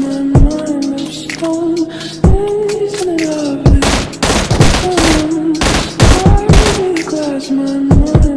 my mind was gone Days glass my